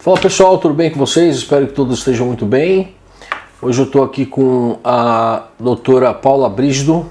Fala pessoal, tudo bem com vocês? Espero que todos estejam muito bem. Hoje eu estou aqui com a doutora Paula Brígido,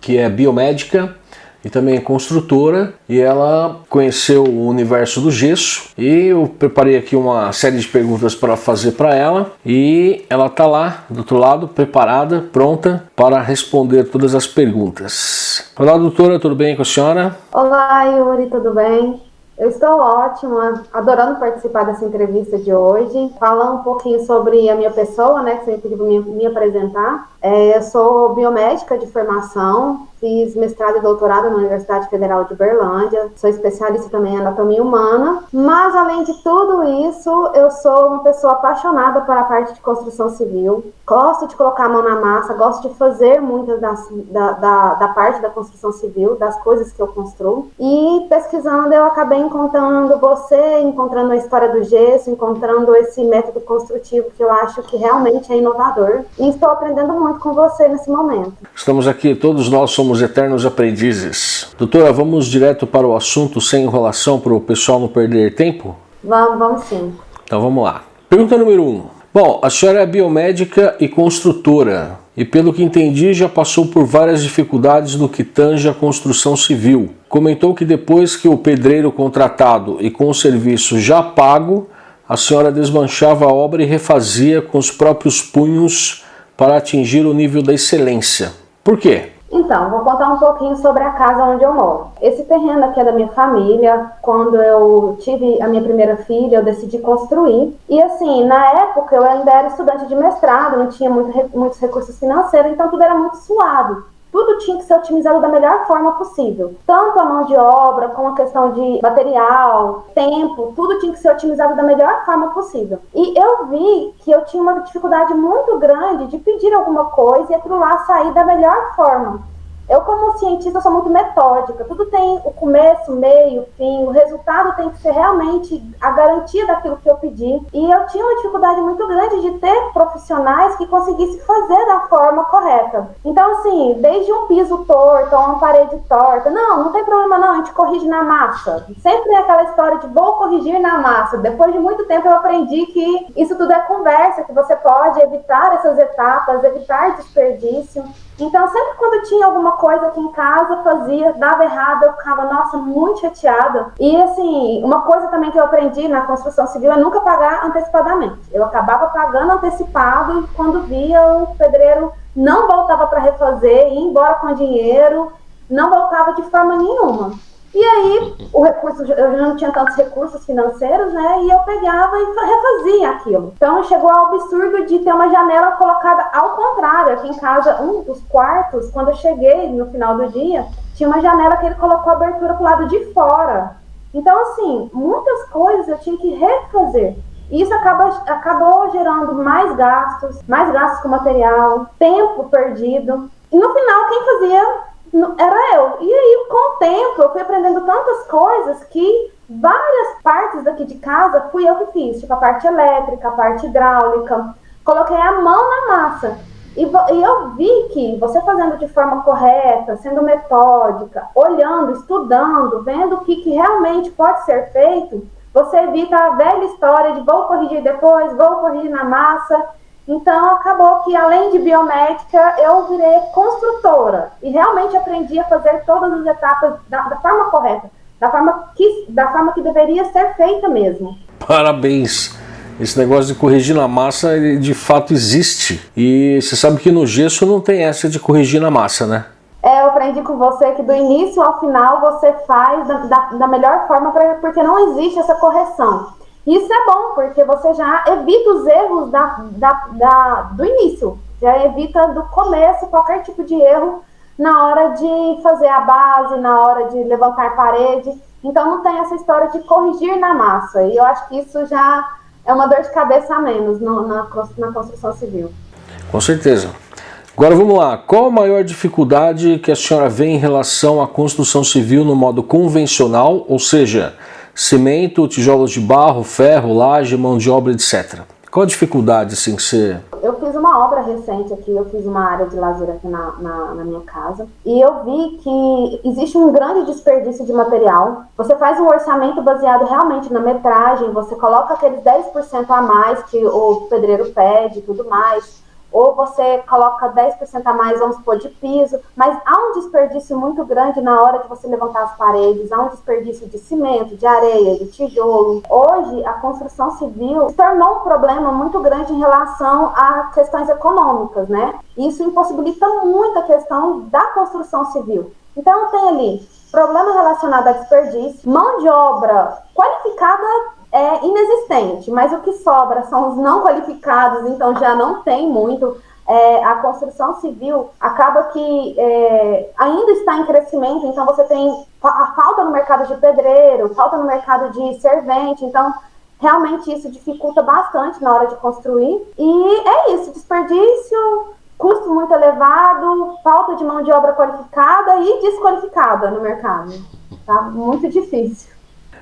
que é biomédica e também é construtora e ela conheceu o universo do gesso e eu preparei aqui uma série de perguntas para fazer para ela e ela está lá do outro lado preparada, pronta para responder todas as perguntas. Olá doutora, tudo bem com a senhora? Olá Yuri, tudo bem? Eu estou ótima, adorando participar dessa entrevista de hoje, falar um pouquinho sobre a minha pessoa, né, que você me pediu me, me apresentar. É, eu sou biomédica de formação, fiz mestrado e doutorado na Universidade Federal de Berlândia, sou especialista também em anatomia humana, mas além de tudo isso, eu sou uma pessoa apaixonada pela parte de construção civil, gosto de colocar a mão na massa, gosto de fazer muitas da, da, da parte da construção civil, das coisas que eu construo, e pesquisando eu acabei encontrando você, encontrando a história do gesso, encontrando esse método construtivo que eu acho que realmente é inovador, e estou aprendendo muito com você nesse momento. Estamos aqui, todos nós somos eternos aprendizes. Doutora, vamos direto para o assunto sem enrolação para o pessoal não perder tempo? Vamos, vamos sim. Então vamos lá. Pergunta número 1. Um. Bom, a senhora é biomédica e construtora e pelo que entendi já passou por várias dificuldades no que tange a construção civil. Comentou que depois que o pedreiro contratado e com o serviço já pago, a senhora desmanchava a obra e refazia com os próprios punhos para atingir o nível da excelência. Por quê? Então, vou contar um pouquinho sobre a casa onde eu moro. Esse terreno aqui é da minha família. Quando eu tive a minha primeira filha, eu decidi construir. E assim, na época eu ainda era estudante de mestrado, não tinha muito, muitos recursos financeiros, então tudo era muito suado tudo tinha que ser otimizado da melhor forma possível. Tanto a mão de obra, como a questão de material, tempo, tudo tinha que ser otimizado da melhor forma possível. E eu vi que eu tinha uma dificuldade muito grande de pedir alguma coisa e aquilo lá sair da melhor forma. Eu, como cientista, sou muito metódica. Tudo tem o começo, meio, fim. O resultado tem que ser realmente a garantia daquilo que eu pedi. E eu tinha uma dificuldade muito grande de ter profissionais que conseguissem fazer da forma correta. Então, assim, desde um piso torto uma parede torta, não, não tem problema não, a gente corrige na massa. Sempre é aquela história de vou corrigir na massa. Depois de muito tempo eu aprendi que isso tudo é conversa, que você pode evitar essas etapas, evitar desperdício. Então, sempre quando tinha alguma coisa aqui em casa, fazia, dava errado, eu ficava, nossa, muito chateada. E, assim, uma coisa também que eu aprendi na construção civil é nunca pagar antecipadamente. Eu acabava pagando antecipado e quando via o pedreiro não voltava para refazer, ia embora com dinheiro, não voltava de forma nenhuma. E aí, o recurso, eu já não tinha tantos recursos financeiros, né? E eu pegava e refazia aquilo. Então, chegou ao absurdo de ter uma janela colocada ao contrário. Aqui em casa, um dos quartos, quando eu cheguei no final do dia, tinha uma janela que ele colocou abertura pro lado de fora. Então, assim, muitas coisas eu tinha que refazer. E isso acaba, acabou gerando mais gastos, mais gastos com material, tempo perdido. E no final, quem fazia era eu. E aí, com o tempo, eu fui aprendendo tantas coisas que várias partes daqui de casa fui eu que fiz, tipo a parte elétrica, a parte hidráulica. Coloquei a mão na massa. E, e eu vi que você fazendo de forma correta, sendo metódica, olhando, estudando, vendo o que, que realmente pode ser feito, você evita a velha história de vou corrigir depois, vou corrigir na massa. Então, acabou que, além de biomédica, eu virei construtora e realmente aprendi a fazer todas as etapas da, da forma correta, da forma, que, da forma que deveria ser feita mesmo. Parabéns! Esse negócio de corrigir na massa, ele de fato existe. E você sabe que no gesso não tem essa de corrigir na massa, né? É, eu aprendi com você que do início ao final você faz da, da, da melhor forma, pra, porque não existe essa correção. Isso é bom, porque você já evita os erros da, da, da, do início, já evita do começo qualquer tipo de erro na hora de fazer a base, na hora de levantar parede. Então não tem essa história de corrigir na massa. E eu acho que isso já é uma dor de cabeça a menos no, na, na construção civil. Com certeza. Agora vamos lá, qual a maior dificuldade que a senhora vê em relação à construção civil no modo convencional, ou seja, cimento, tijolos de barro, ferro, laje, mão de obra, etc. Qual a dificuldade assim que você... eu fiz uma obra recente aqui, eu fiz uma área de lazer aqui na, na, na, minha casa, e eu vi que existe um grande desperdício de material. Você faz um orçamento baseado realmente na metragem, você coloca aqueles 10% a mais que o pedreiro pede e tudo mais ou você coloca 10% a mais, vamos supor, de piso, mas há um desperdício muito grande na hora de você levantar as paredes, há um desperdício de cimento, de areia, de tijolo. Hoje, a construção civil se tornou um problema muito grande em relação a questões econômicas, né? Isso impossibilita muito a questão da construção civil. Então, tem ali problema relacionado a desperdício, mão de obra qualificada é inexistente, mas o que sobra são os não qualificados, então já não tem muito. É, a construção civil acaba que é, ainda está em crescimento, então você tem a falta no mercado de pedreiro, falta no mercado de servente, então realmente isso dificulta bastante na hora de construir. E é isso, desperdício, custo muito elevado, falta de mão de obra qualificada e desqualificada no mercado. Tá muito difícil.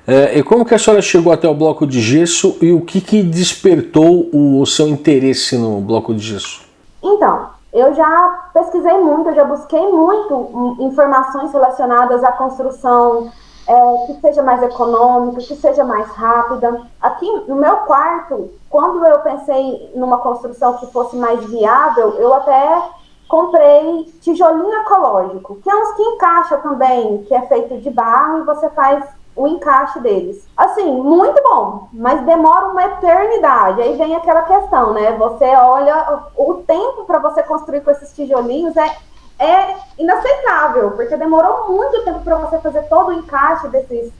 É, e como que a senhora chegou até o bloco de gesso e o que, que despertou o seu interesse no bloco de gesso? Então, eu já pesquisei muito, eu já busquei muito informações relacionadas à construção é, que seja mais econômica, que seja mais rápida. Aqui no meu quarto, quando eu pensei numa construção que fosse mais viável, eu até comprei tijolinho ecológico, que é uns que encaixa também, que é feito de barro e você faz o encaixe deles. Assim, muito bom, mas demora uma eternidade. Aí vem aquela questão, né? Você olha, o tempo para você construir com esses tijolinhos é, é inaceitável, porque demorou muito tempo para você fazer todo o encaixe desses,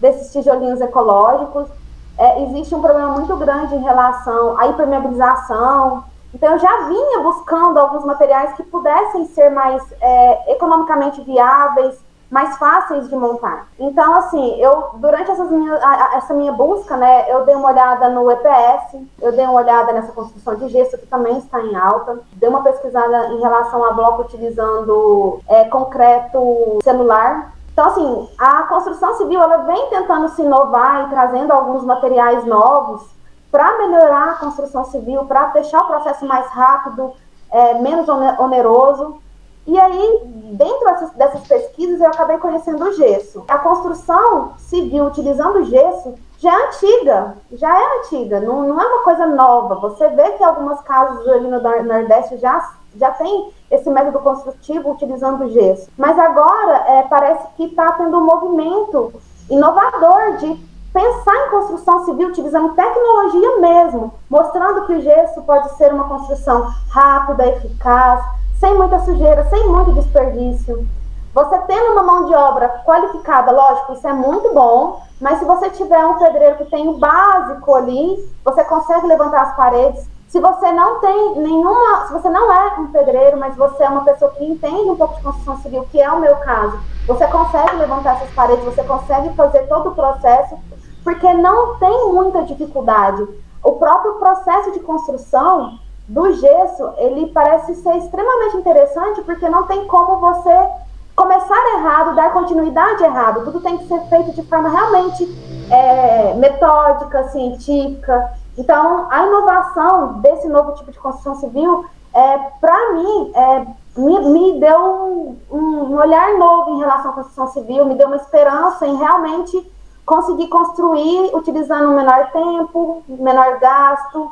desses tijolinhos ecológicos. É, existe um problema muito grande em relação à impermeabilização. Então, eu já vinha buscando alguns materiais que pudessem ser mais é, economicamente viáveis, mais fáceis de montar. Então, assim, eu durante minhas, essa minha busca, né, eu dei uma olhada no EPS, eu dei uma olhada nessa construção de gesso que também está em alta, dei uma pesquisada em relação a bloco utilizando é, concreto celular. Então, assim, a construção civil ela vem tentando se inovar e trazendo alguns materiais novos para melhorar a construção civil, para deixar o processo mais rápido, é, menos oneroso. E aí, dentro dessas pesquisas, eu acabei conhecendo o gesso. A construção civil utilizando gesso já é antiga, já é antiga, não, não é uma coisa nova. Você vê que algumas casas ali no Nordeste já, já tem esse método construtivo utilizando gesso. Mas agora é, parece que está tendo um movimento inovador de pensar em construção civil utilizando tecnologia mesmo, mostrando que o gesso pode ser uma construção rápida, eficaz, sem muita sujeira, sem muito desperdício. Você tendo uma mão de obra qualificada, lógico, isso é muito bom, mas se você tiver um pedreiro que tem o básico ali, você consegue levantar as paredes. Se você não tem nenhuma, se você não é um pedreiro, mas você é uma pessoa que entende um pouco de construção civil, que é o meu caso, você consegue levantar essas paredes, você consegue fazer todo o processo, porque não tem muita dificuldade. O próprio processo de construção, do gesso, ele parece ser extremamente interessante porque não tem como você começar errado, dar continuidade errado. Tudo tem que ser feito de forma realmente é, metódica, científica. Então, a inovação desse novo tipo de construção civil, é, para mim, é, me, me, deu um, um, olhar novo em relação à construção civil, me deu uma esperança em realmente conseguir construir utilizando um menor tempo, menor gasto,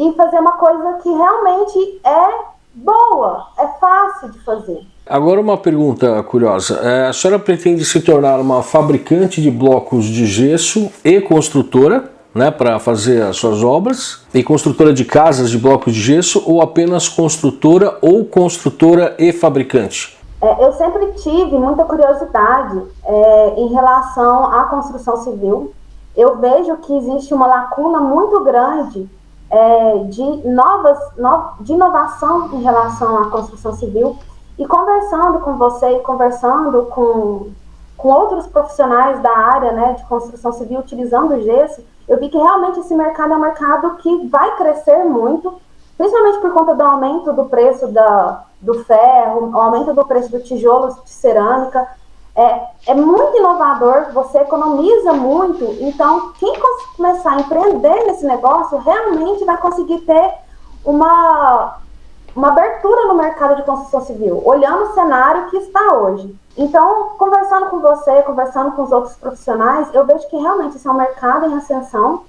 e fazer uma coisa que realmente é boa, é fácil de fazer. Agora uma pergunta curiosa. É, a senhora pretende se tornar uma fabricante de blocos de gesso e construtora, né, para fazer as suas obras, e construtora de casas de blocos de gesso, ou apenas construtora ou construtora e fabricante? É, eu sempre tive muita curiosidade é, em relação à construção civil. Eu vejo que existe uma lacuna muito grande é, de novas, no, de inovação em relação à construção civil. E conversando com você e conversando com, com outros profissionais da área né, de construção civil utilizando o gesso, eu vi que realmente esse mercado é um mercado que vai crescer muito, principalmente por conta do aumento do preço da, do ferro, o aumento do preço do tijolo de cerâmica, é, é muito inovador, você economiza muito, então quem começar a empreender nesse negócio realmente vai conseguir ter uma, uma abertura no mercado de construção civil, olhando o cenário que está hoje. Então, conversando com você, conversando com os outros profissionais, eu vejo que realmente esse é um mercado em ascensão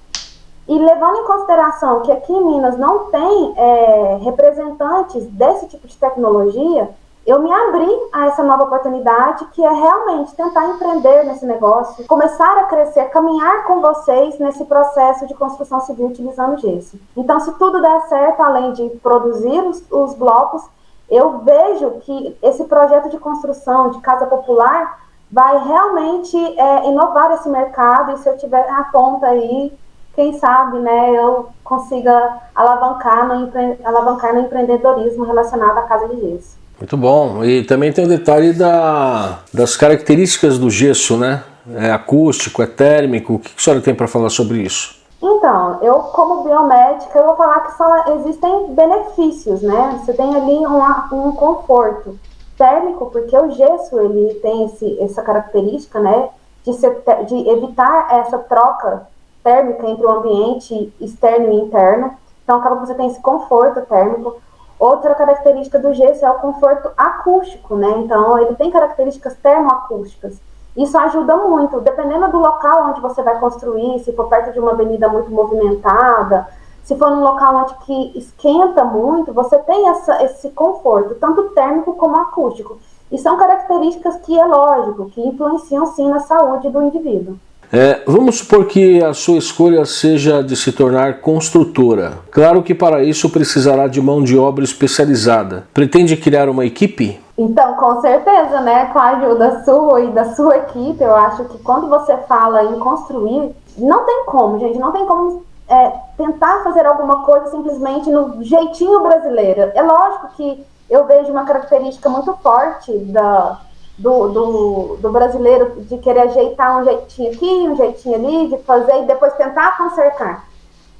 e levando em consideração que aqui em Minas não tem é, representantes desse tipo de tecnologia, eu me abri a essa nova oportunidade que é realmente tentar empreender nesse negócio, começar a crescer, caminhar com vocês nesse processo de construção civil utilizando gesso. Então, se tudo der certo, além de produzir os, os blocos, eu vejo que esse projeto de construção de casa popular vai realmente é, inovar esse mercado e se eu tiver a ponta aí, quem sabe, né, eu consiga alavancar no, empre... alavancar no empreendedorismo relacionado à casa de gesso. Muito bom. E também tem o detalhe da, das características do gesso, né? É acústico, é térmico. O que a senhora tem para falar sobre isso? Então, eu como biomédica, eu vou falar que só existem benefícios, né? Você tem ali um, um conforto térmico, porque o gesso ele tem esse, essa característica, né? De, ser, de evitar essa troca térmica entre o ambiente externo e interno. Então, acaba que você tem esse conforto térmico. Outra característica do gesso é o conforto acústico, né? Então, ele tem características termoacústicas. Isso ajuda muito, dependendo do local onde você vai construir, se for perto de uma avenida muito movimentada, se for num local onde que esquenta muito, você tem essa, esse conforto, tanto térmico como acústico. E são características que, é lógico, que influenciam sim na saúde do indivíduo. É, vamos supor que a sua escolha seja de se tornar construtora. Claro que para isso precisará de mão de obra especializada. Pretende criar uma equipe? Então, com certeza, né? Com a ajuda sua e da sua equipe, eu acho que quando você fala em construir, não tem como, gente, não tem como é, tentar fazer alguma coisa simplesmente no jeitinho brasileiro. É lógico que eu vejo uma característica muito forte da, do, do, do, brasileiro de querer ajeitar um jeitinho aqui, um jeitinho ali, de fazer e depois tentar consertar.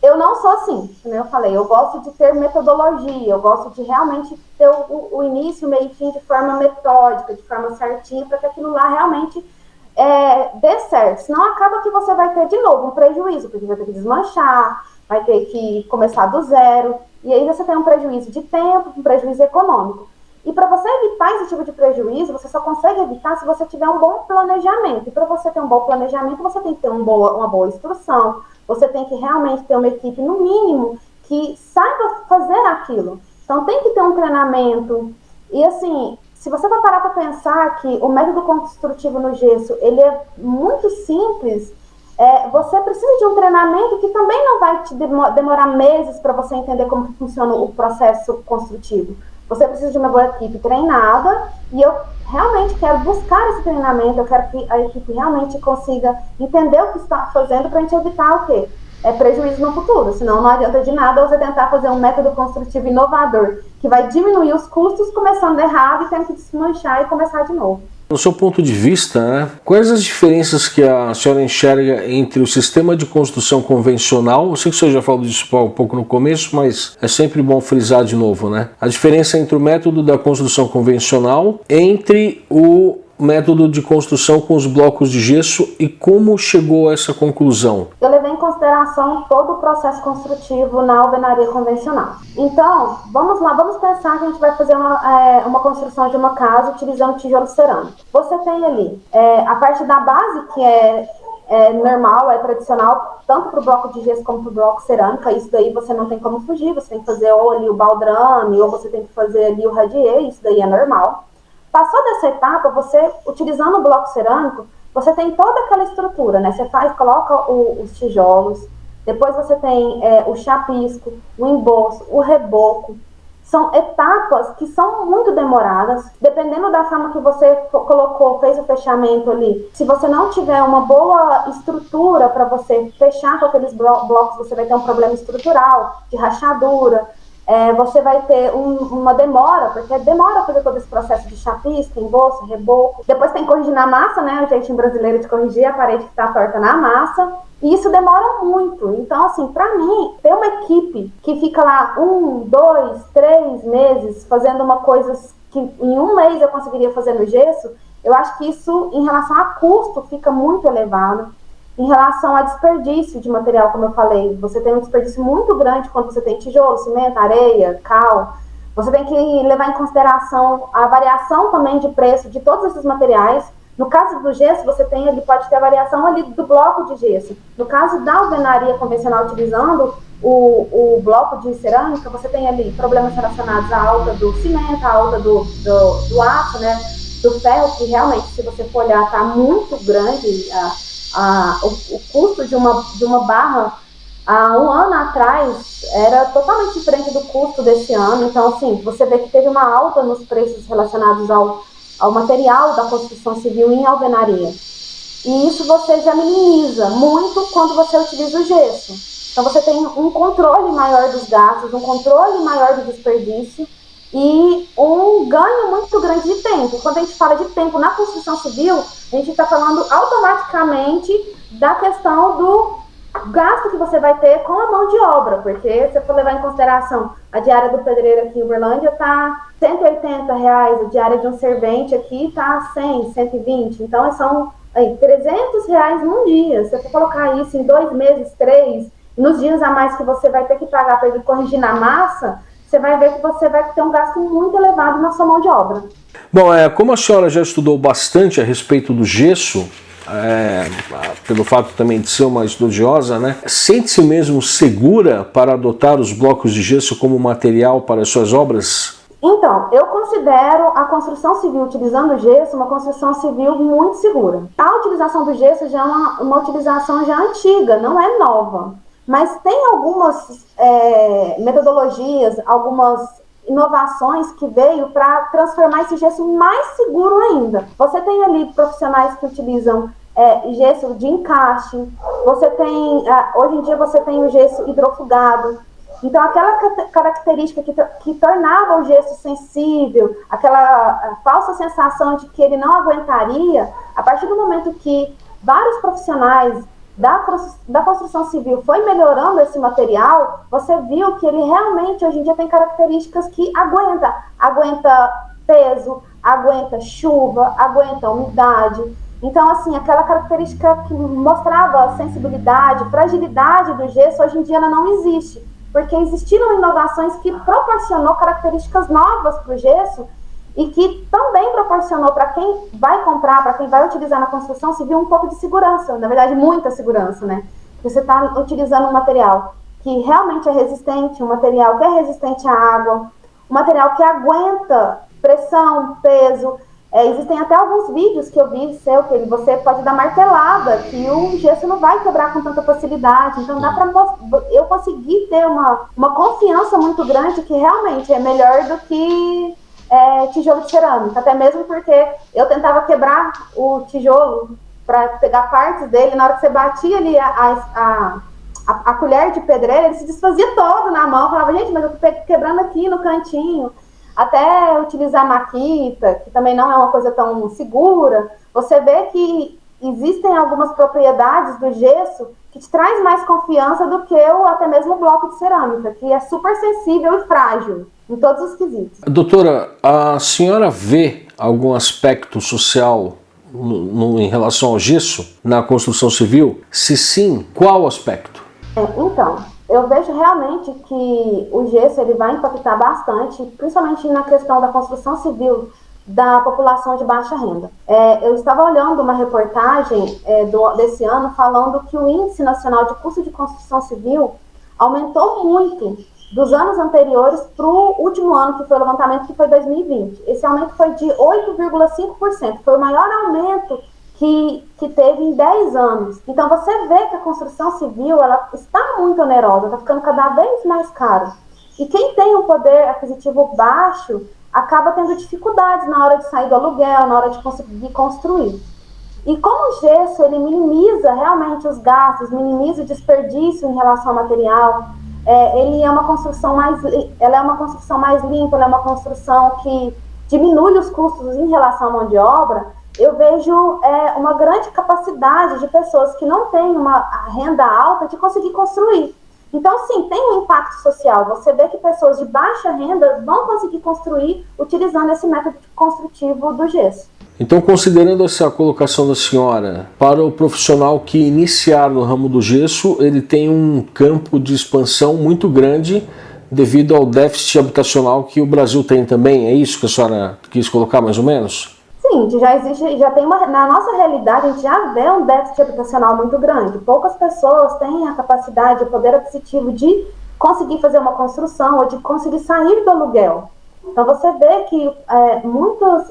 Eu não sou assim, como eu falei, eu gosto de ter metodologia, eu gosto de realmente ter o, o início, meio e fim de forma metódica, de forma certinha, para que aquilo lá realmente é, dê certo. Senão acaba que você vai ter de novo um prejuízo, porque vai ter que desmanchar, vai ter que começar do zero, e aí você tem um prejuízo de tempo, um prejuízo econômico. E para você evitar esse tipo de prejuízo, você só consegue evitar se você tiver um bom planejamento. E para você ter um bom planejamento, você tem que ter um boa, uma boa instrução, você tem que realmente ter uma equipe, no mínimo, que saiba fazer aquilo. Então tem que ter um treinamento. E assim, se você vai parar para pensar que o método construtivo no gesso, ele é muito simples, é, você precisa de um treinamento que também não vai te demorar meses para você entender como funciona o processo construtivo. Você precisa de uma boa equipe treinada e eu realmente quero buscar esse treinamento, eu quero que a equipe realmente consiga entender o que está fazendo para a gente evitar o quê? É prejuízo no futuro, senão não adianta de nada você tentar fazer um método construtivo inovador que vai diminuir os custos começando errado e tendo que desmanchar e começar de novo. No seu ponto de vista, né, quais as diferenças que a senhora enxerga entre o sistema de construção convencional, eu sei que o senhor já falou disso um pouco no começo, mas é sempre bom frisar de novo, né? A diferença entre o método da construção convencional entre o método de construção com os blocos de gesso e como chegou a essa conclusão? Eu levei em consideração todo o processo construtivo na alvenaria convencional. Então, vamos lá, vamos pensar que a gente vai fazer uma, é, uma construção de uma casa utilizando tijolo cerâmico. Você tem ali é, a parte da base, que é, é normal, é tradicional, tanto para o bloco de gesso como para o bloco cerâmica. Isso daí você não tem como fugir, você tem que fazer ou ali o baldrame, ou você tem que fazer ali o radier, isso daí é normal. Passou dessa etapa, você, utilizando o bloco cerâmico, você tem toda aquela estrutura, né? Você faz, coloca o, os tijolos, depois você tem é, o chapisco, o embolso, o reboco. São etapas que são muito demoradas, dependendo da forma que você colocou, fez o fechamento ali. Se você não tiver uma boa estrutura para você fechar com aqueles blocos, você vai ter um problema estrutural, de rachadura, é, você vai ter um, uma demora, porque demora fazer todo esse processo de chapisca, embolso, reboco. Depois tem que corrigir na massa, né? O jeitinho brasileiro de corrigir a parede que está torta na massa. E isso demora muito. Então, assim, para mim, ter uma equipe que fica lá um, dois, três meses fazendo uma coisa que em um mês eu conseguiria fazer no gesso, eu acho que isso, em relação a custo, fica muito elevado. Em relação a desperdício de material, como eu falei. Você tem um desperdício muito grande quando você tem tijolo, cimento, areia, cal. Você tem que levar em consideração a variação também de preço de todos esses materiais. No caso do gesso, você tem ele pode ter a variação ali do bloco de gesso. No caso da alvenaria convencional utilizando o, o bloco de cerâmica, você tem ali problemas relacionados à alta do cimento, à alta do, do, do aço, né? Do ferro, que realmente, se você for olhar, está muito grande. A, a, o, o custo de uma, de uma barra há um ano atrás era totalmente diferente do custo desse ano. Então, assim, você vê que teve uma alta nos preços relacionados ao, ao material da construção civil em alvenaria. E isso você já minimiza muito quando você utiliza o gesso. Então você tem um controle maior dos gastos, um controle maior do desperdício e um ganho muito grande de tempo. Quando a gente fala de tempo na construção civil, a gente está falando automaticamente da questão do gasto que você vai ter com a mão de obra, porque se for levar em consideração a diária do pedreiro aqui em Uberlândia está 180 reais, a diária de um servente aqui está 100, 120, então são aí, 300 reais num dia. Se você colocar isso em dois meses, três, nos dias a mais que você vai ter que pagar para ele corrigir na massa, você vai ver que você vai ter um gasto muito elevado na sua mão de obra. Bom, é, como a senhora já estudou bastante a respeito do gesso, é, pelo fato também de ser uma estudiosa, né, sente-se mesmo segura para adotar os blocos de gesso como material para as suas obras? Então, eu considero a construção civil utilizando o gesso uma construção civil muito segura. A utilização do gesso já é uma, uma utilização já antiga, não é nova. Mas tem algumas é, metodologias, algumas inovações que veio para transformar esse gesso mais seguro ainda. Você tem ali profissionais que utilizam é, gesso de encaixe, você tem, é, hoje em dia você tem o gesso hidrofugado. Então, aquela característica que, que tornava o gesso sensível, aquela falsa sensação de que ele não aguentaria, a partir do momento que vários profissionais da, construção civil foi melhorando esse material, você viu que ele realmente hoje em dia tem características que aguenta, aguenta peso, aguenta chuva, aguenta umidade. Então, assim, aquela característica que mostrava sensibilidade, fragilidade do gesso, hoje em dia ela não existe, porque existiram inovações que proporcionou características novas para o gesso e que também proporcionou para quem vai comprar, para quem vai utilizar na construção civil um pouco de segurança, na verdade muita segurança, né? Você está utilizando um material que realmente é resistente, um material que é resistente à água, um material que aguenta pressão, peso. É, existem até alguns vídeos que eu vi seu que você pode dar martelada, que o gesso não vai quebrar com tanta facilidade. Então dá para eu conseguir ter uma, uma confiança muito grande que realmente é melhor do que é, tijolo de cerâmica, até mesmo porque eu tentava quebrar o tijolo para pegar partes dele, na hora que você batia ali a, a, a, a, colher de pedreira, ele se desfazia todo na mão, falava, gente, mas eu tô quebrando aqui no cantinho, até utilizar maquita, que também não é uma coisa tão segura, você vê que existem algumas propriedades do gesso que te traz mais confiança do que o até mesmo o bloco de cerâmica, que é super sensível e frágil em todos os quesitos. Doutora, a senhora vê algum aspecto social no, no, em relação ao gesso na construção civil? Se sim, qual aspecto? É, então, eu vejo realmente que o gesso ele vai impactar bastante, principalmente na questão da construção civil da população de baixa renda. É, eu estava olhando uma reportagem é, do, desse ano falando que o Índice Nacional de Custo de Construção Civil aumentou muito dos anos anteriores para o último ano, que foi o levantamento, que foi 2020. Esse aumento foi de 8,5%, foi o maior aumento que, que teve em 10 anos. Então você vê que a construção civil ela está muito onerosa, está ficando cada vez mais caro. E quem tem um poder aquisitivo baixo acaba tendo dificuldades na hora de sair do aluguel, na hora de conseguir construir. E como o gesso ele minimiza realmente os gastos, minimiza o desperdício em relação ao material, é, ele é uma construção mais, ela é uma construção mais limpa, ela é uma construção que diminui os custos em relação à mão de obra. Eu vejo é, uma grande capacidade de pessoas que não têm uma renda alta de conseguir construir. Então, sim, tem um impacto social. Você vê que pessoas de baixa renda vão conseguir construir utilizando esse método construtivo do gesso. Então, considerando essa colocação da senhora, para o profissional que iniciar no ramo do gesso, ele tem um campo de expansão muito grande devido ao déficit habitacional que o Brasil tem também. É isso que a senhora quis colocar mais ou menos? Sim, já existe, já tem uma, na nossa realidade a gente já vê um déficit habitacional muito grande. Poucas pessoas têm a capacidade, o poder aquisitivo de conseguir fazer uma construção ou de conseguir sair do aluguel. Então você vê que é, muitas,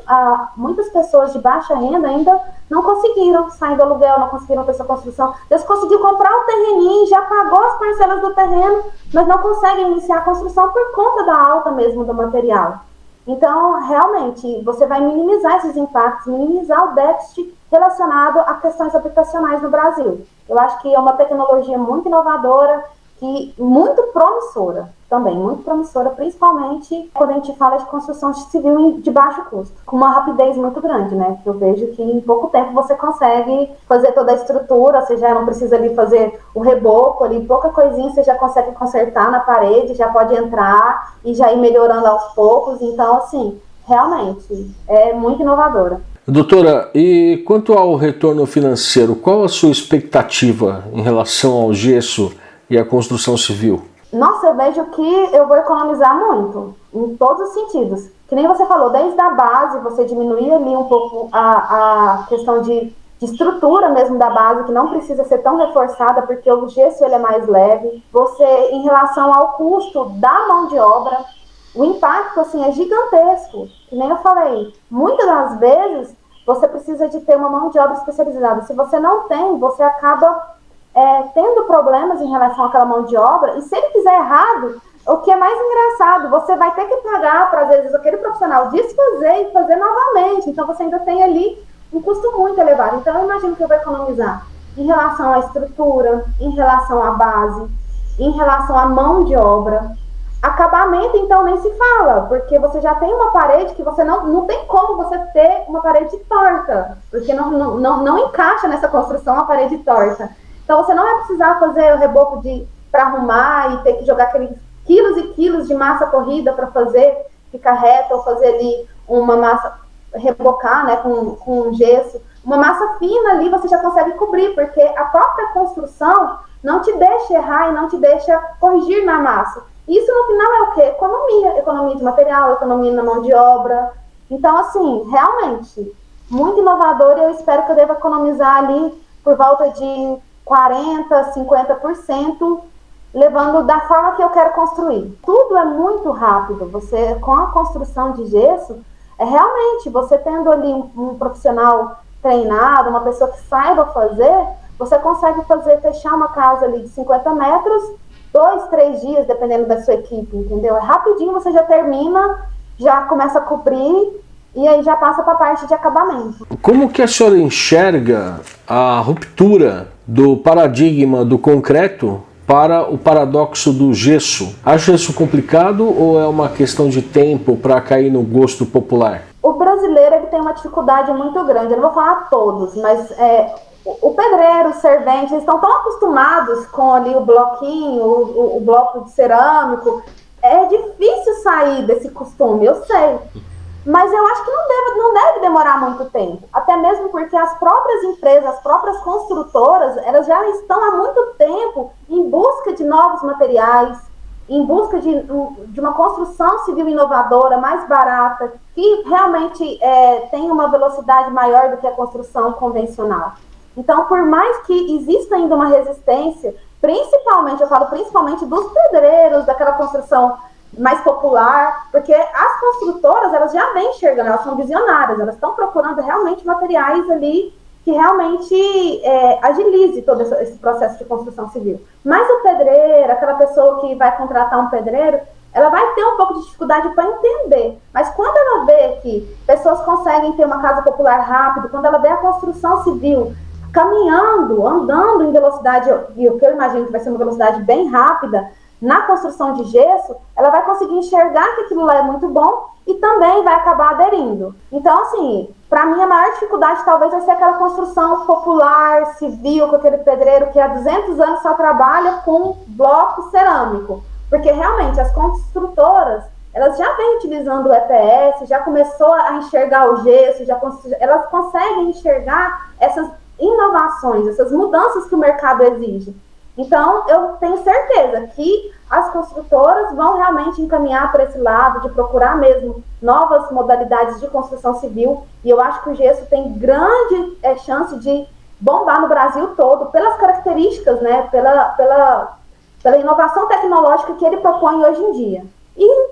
muitas pessoas de baixa renda ainda não conseguiram sair do aluguel, não conseguiram ter essa construção. Eles conseguiram comprar um terreninho, já pagou as parcelas do terreno, mas não conseguem iniciar a construção por conta da alta mesmo do material. Então, realmente, você vai minimizar esses impactos, minimizar o déficit relacionado a questões habitacionais no Brasil. Eu acho que é uma tecnologia muito inovadora e muito promissora também, muito promissora, principalmente quando a gente fala de construção civil de baixo custo, com uma rapidez muito grande, né? Eu vejo que em pouco tempo você consegue fazer toda a estrutura, você já não precisa ali fazer o reboco ali, pouca coisinha você já consegue consertar na parede, já pode entrar e já ir melhorando aos poucos, então assim, realmente é muito inovadora. Doutora, e quanto ao retorno financeiro, qual a sua expectativa em relação ao gesso e a construção civil? Nossa, eu vejo que eu vou economizar muito, em todos os sentidos. Que nem você falou, desde a base, você diminuir ali um pouco a, a questão de, de estrutura mesmo da base, que não precisa ser tão reforçada, porque o gesso ele é mais leve. Você, em relação ao custo da mão de obra, o impacto assim é gigantesco. Que nem eu falei, muitas das vezes você precisa de ter uma mão de obra especializada. Se você não tem, você acaba é, tendo problemas em relação àquela mão de obra, e se ele fizer errado, o que é mais engraçado, você vai ter que pagar para, às vezes, aquele profissional desfazer e fazer novamente. Então, você ainda tem ali um custo muito elevado. Então, eu imagino que eu vou economizar em relação à estrutura, em relação à base, em relação à mão de obra. Acabamento, então, nem se fala, porque você já tem uma parede que você não, não tem como você ter uma parede torta, porque não, não, não, não encaixa nessa construção a parede torta. Então você não vai precisar fazer o reboco de para arrumar e ter que jogar aqueles quilos e quilos de massa corrida para fazer ficar reto ou fazer ali uma massa rebocar, né, com, com gesso. Uma massa fina ali você já consegue cobrir, porque a própria construção não te deixa errar e não te deixa corrigir na massa. Isso no final é o que? Economia, economia de material, economia na mão de obra. Então, assim, realmente, muito inovador e eu espero que eu deva economizar ali por volta de 40%, 50%, levando da forma que eu quero construir. Tudo é muito rápido. Você, com a construção de gesso, é realmente você tendo ali um, um profissional treinado, uma pessoa que saiba fazer, você consegue fazer, fechar uma casa ali de 50 metros, dois, três dias, dependendo da sua equipe, entendeu? É rapidinho, você já termina, já começa a cobrir e aí já passa para a parte de acabamento. Como que a senhora enxerga a ruptura do paradigma do concreto para o paradoxo do gesso. Acha isso complicado ou é uma questão de tempo para cair no gosto popular? O brasileiro ele tem uma dificuldade muito grande, eu não vou falar todos, mas é, o pedreiro, o servente, eles estão tão acostumados com ali o bloquinho, o, o, o bloco de cerâmico, é difícil sair desse costume, eu sei. Mas eu acho que não deve, não deve demorar muito tempo. Até mesmo porque as próprias empresas, as próprias construtoras, elas já estão há muito tempo em busca de novos materiais, em busca de, de uma construção civil inovadora, mais barata, que realmente é, tem uma velocidade maior do que a construção convencional. Então, por mais que exista ainda uma resistência, principalmente, eu falo principalmente dos pedreiros, daquela construção mais popular, porque as construtoras elas já vêm enxergando, elas são visionárias, elas estão procurando realmente materiais ali que realmente é, agilize todo esse processo de construção civil. Mas o pedreiro, aquela pessoa que vai contratar um pedreiro, ela vai ter um pouco de dificuldade para entender. Mas quando ela vê que pessoas conseguem ter uma casa popular rápido, quando ela vê a construção civil caminhando, andando em velocidade, e o que eu imagino que vai ser uma velocidade bem rápida, na construção de gesso, ela vai conseguir enxergar que aquilo lá é muito bom e também vai acabar aderindo. Então, assim, para mim a maior dificuldade talvez vai ser aquela construção popular, civil, com aquele pedreiro que há 200 anos só trabalha com bloco cerâmico. Porque realmente as construtoras, elas já vêm utilizando o EPS, já começou a enxergar o gesso, já elas conseguem enxergar essas inovações, essas mudanças que o mercado exige. Então, eu tenho certeza que as construtoras vão realmente encaminhar para esse lado de procurar mesmo novas modalidades de construção civil. E eu acho que o gesso tem grande é, chance de bombar no Brasil todo pelas características, né, pela, pela, pela inovação tecnológica que ele propõe hoje em dia. E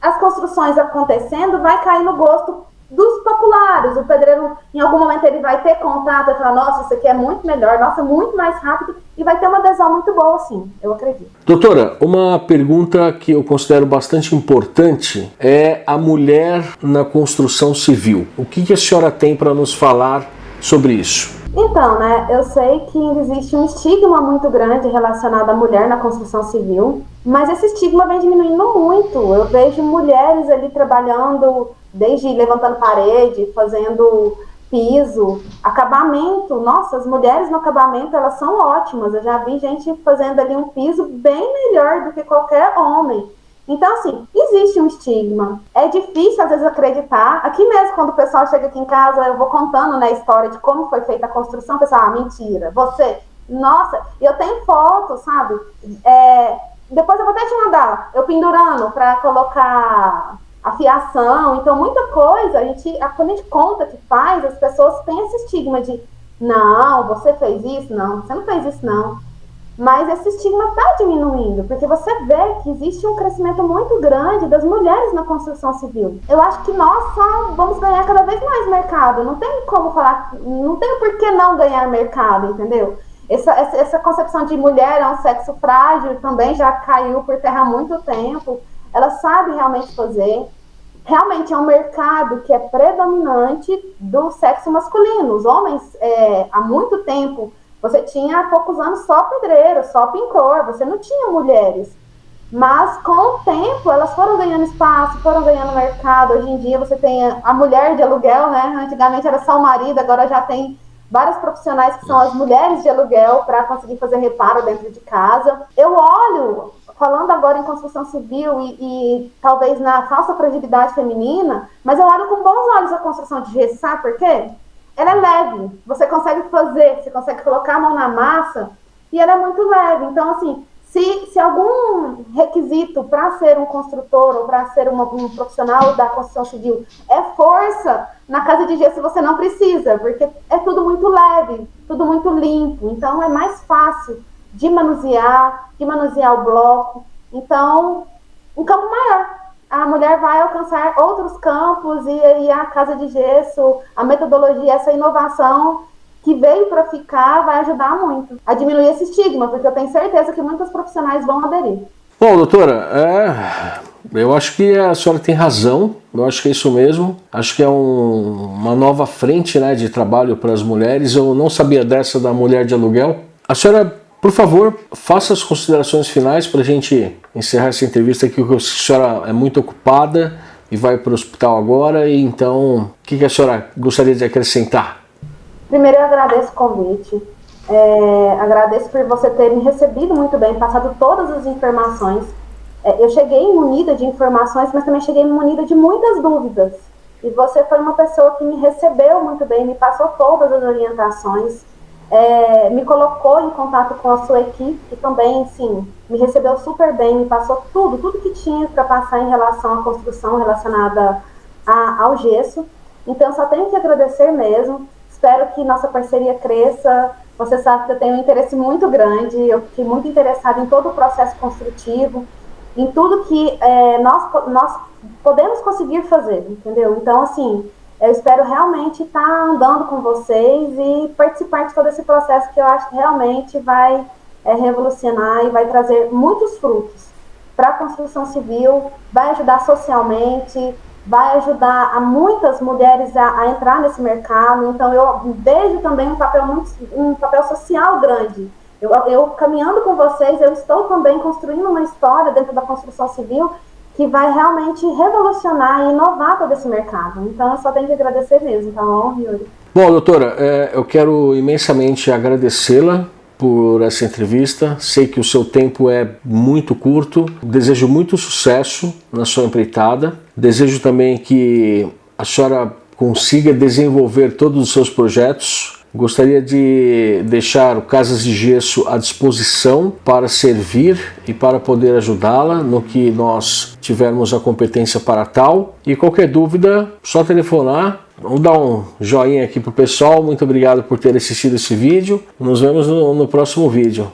as construções acontecendo vai cair no gosto dos populares. O pedreiro, em algum momento, ele vai ter contato e falar: nossa, isso aqui é muito melhor, nossa, muito mais rápido, e vai ter uma adesão muito boa, sim, eu acredito. Doutora, uma pergunta que eu considero bastante importante é a mulher na construção civil. O que, que a senhora tem para nos falar sobre isso? Então, né, eu sei que existe um estigma muito grande relacionado à mulher na construção civil, mas esse estigma vem diminuindo muito. Eu vejo mulheres ali trabalhando, desde levantando parede, fazendo piso, acabamento. Nossa, as mulheres no acabamento, elas são ótimas. Eu já vi gente fazendo ali um piso bem melhor do que qualquer homem. Então, assim, existe um estigma. É difícil, às vezes, acreditar. Aqui mesmo, quando o pessoal chega aqui em casa, eu vou contando né, a história de como foi feita a construção, o pessoal, ah, mentira, você. Nossa, eu tenho fotos, sabe? É, depois eu vou até te mandar, eu pendurando para colocar a fiação. Então, muita coisa, a gente, quando a gente conta que faz, as pessoas têm esse estigma de não, você fez isso? Não, você não fez isso, não. Mas esse estigma está diminuindo, porque você vê que existe um crescimento muito grande das mulheres na construção civil. Eu acho que nós só vamos ganhar cada vez mais mercado. Não tem como falar, não tem por que não ganhar mercado, entendeu? Essa, essa, essa concepção de mulher é um sexo frágil também já caiu por terra há muito tempo. Ela sabe realmente fazer. Realmente é um mercado que é predominante do sexo masculino. Os homens, é, há muito tempo, você tinha há poucos anos só pedreiro, só pintor, você não tinha mulheres. Mas com o tempo elas foram ganhando espaço, foram ganhando mercado. Hoje em dia você tem a mulher de aluguel, né? Antigamente era só o marido, agora já tem vários profissionais que são as mulheres de aluguel para conseguir fazer reparo dentro de casa. Eu olho, falando agora em construção civil e, e, talvez na falsa fragilidade feminina, mas eu olho com bons olhos a construção de gesso, sabe por quê? ela é leve, você consegue fazer, você consegue colocar a mão na massa e ela é muito leve. Então, assim, se, se algum requisito para ser um construtor ou para ser uma, um profissional da construção civil é força, na casa de gesso você não precisa, porque é tudo muito leve, tudo muito limpo. Então, é mais fácil de manusear, de manusear o bloco. Então, um campo maior a mulher vai alcançar outros campos e, e a casa de gesso, a metodologia, essa inovação que veio para ficar vai ajudar muito a diminuir esse estigma, porque eu tenho certeza que muitos profissionais vão aderir. Bom, doutora, é, eu acho que a senhora tem razão, eu acho que é isso mesmo. Acho que é um, uma nova frente né, de trabalho para as mulheres. Eu não sabia dessa da mulher de aluguel. A senhora por favor, faça as considerações finais para a gente encerrar essa entrevista aqui, que a senhora é muito ocupada e vai para o hospital agora, e então, o que, a senhora gostaria de acrescentar? Primeiro, eu agradeço o convite, é, agradeço por você ter me recebido muito bem, passado todas as informações. É, eu cheguei munida de informações, mas também cheguei munida de muitas dúvidas. E você foi uma pessoa que me recebeu muito bem, me passou todas as orientações é, me colocou em contato com a sua equipe, que também, sim, me recebeu super bem, me passou tudo, tudo que tinha para passar em relação à construção relacionada a, ao gesso. Então, só tenho que agradecer mesmo. Espero que nossa parceria cresça. Você sabe que eu tenho um interesse muito grande, eu fiquei muito interessada em todo o processo construtivo, em tudo que é, nós, nós podemos conseguir fazer, entendeu? Então, assim, eu espero realmente estar tá andando com vocês e participar de todo esse processo que eu acho que realmente vai é, revolucionar e vai trazer muitos frutos para a construção civil, vai ajudar socialmente, vai ajudar a muitas mulheres a, a, entrar nesse mercado. Então eu vejo também um papel muito, um papel social grande. Eu, eu caminhando com vocês, eu estou também construindo uma história dentro da construção civil que vai realmente revolucionar e inovar todo esse mercado. Então eu só tenho que agradecer mesmo, tá bom, Yuri? Bom, doutora, é, eu quero imensamente agradecê-la por essa entrevista. Sei que o seu tempo é muito curto. Desejo muito sucesso na sua empreitada. Desejo também que a senhora consiga desenvolver todos os seus projetos Gostaria de deixar o Casas de Gesso à disposição para servir e para poder ajudá-la no que nós tivermos a competência para tal. E qualquer dúvida, só telefonar. Vamos dar um joinha aqui para o pessoal. Muito obrigado por ter assistido esse vídeo. Nos vemos no, no próximo vídeo.